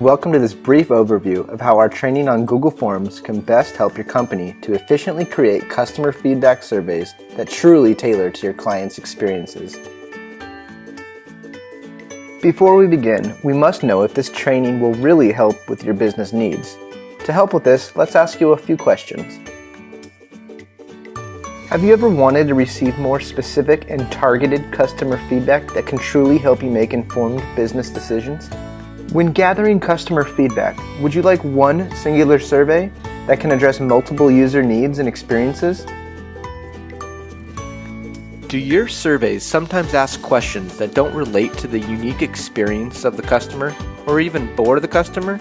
Welcome to this brief overview of how our training on Google Forms can best help your company to efficiently create customer feedback surveys that truly tailor to your clients' experiences. Before we begin, we must know if this training will really help with your business needs. To help with this, let's ask you a few questions. Have you ever wanted to receive more specific and targeted customer feedback that can truly help you make informed business decisions? When gathering customer feedback, would you like one singular survey that can address multiple user needs and experiences? Do your surveys sometimes ask questions that don't relate to the unique experience of the customer or even bore the customer?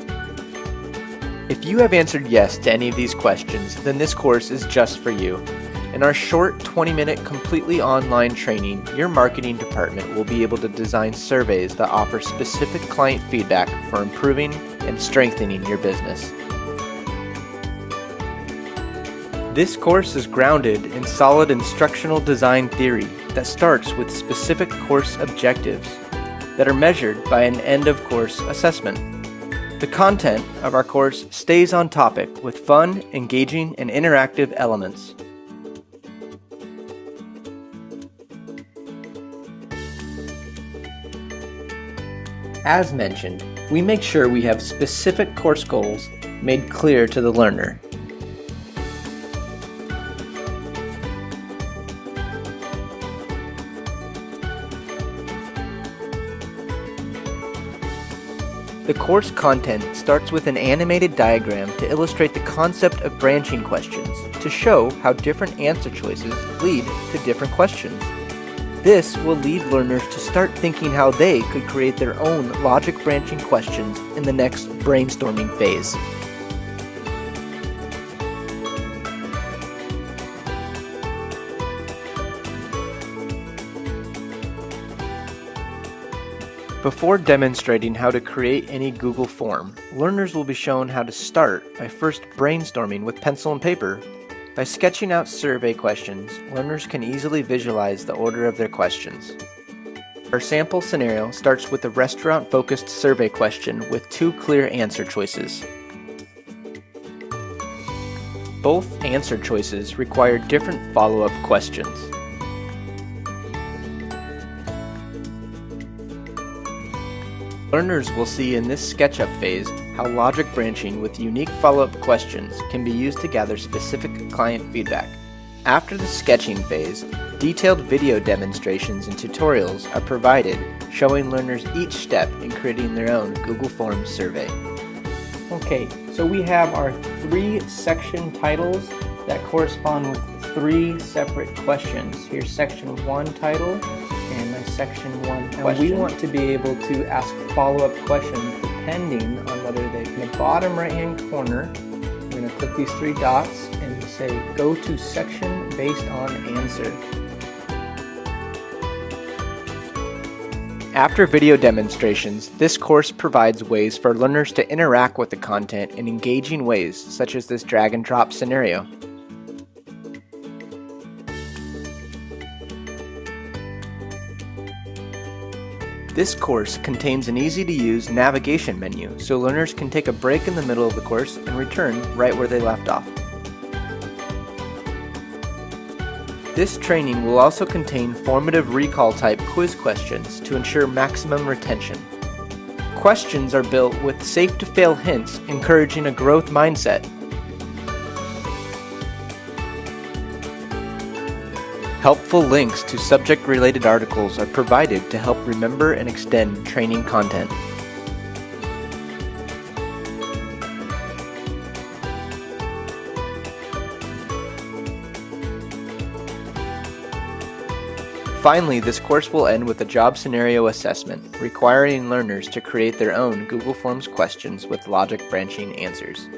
If you have answered yes to any of these questions, then this course is just for you. In our short 20 minute completely online training, your marketing department will be able to design surveys that offer specific client feedback for improving and strengthening your business. This course is grounded in solid instructional design theory that starts with specific course objectives that are measured by an end of course assessment. The content of our course stays on topic with fun, engaging, and interactive elements. As mentioned, we make sure we have specific course goals made clear to the learner. The course content starts with an animated diagram to illustrate the concept of branching questions, to show how different answer choices lead to different questions. This will lead learners to start thinking how they could create their own logic branching questions in the next brainstorming phase. Before demonstrating how to create any Google form, learners will be shown how to start by first brainstorming with pencil and paper by sketching out survey questions, learners can easily visualize the order of their questions. Our sample scenario starts with a restaurant-focused survey question with two clear answer choices. Both answer choices require different follow-up questions. Learners will see in this SketchUp phase how logic branching with unique follow-up questions can be used to gather specific client feedback. After the sketching phase, detailed video demonstrations and tutorials are provided showing learners each step in creating their own Google Forms survey. Okay, so we have our three section titles that correspond with three separate questions. Here's section one title, and my section one question. And we want to be able to ask follow-up questions depending on whether they, in the bottom right-hand corner, I'm going to click these three dots and say go to section based on answer. After video demonstrations, this course provides ways for learners to interact with the content in engaging ways, such as this drag and drop scenario. This course contains an easy-to-use navigation menu so learners can take a break in the middle of the course and return right where they left off. This training will also contain formative recall type quiz questions to ensure maximum retention. Questions are built with safe to fail hints encouraging a growth mindset Helpful links to subject-related articles are provided to help remember and extend training content. Finally, this course will end with a job scenario assessment, requiring learners to create their own Google Forms questions with logic branching answers.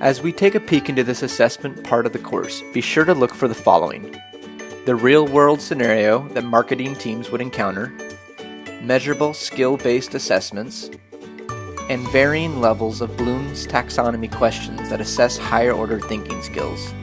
As we take a peek into this assessment part of the course, be sure to look for the following the real world scenario that marketing teams would encounter, measurable skill based assessments, and varying levels of Bloom's taxonomy questions that assess higher order thinking skills.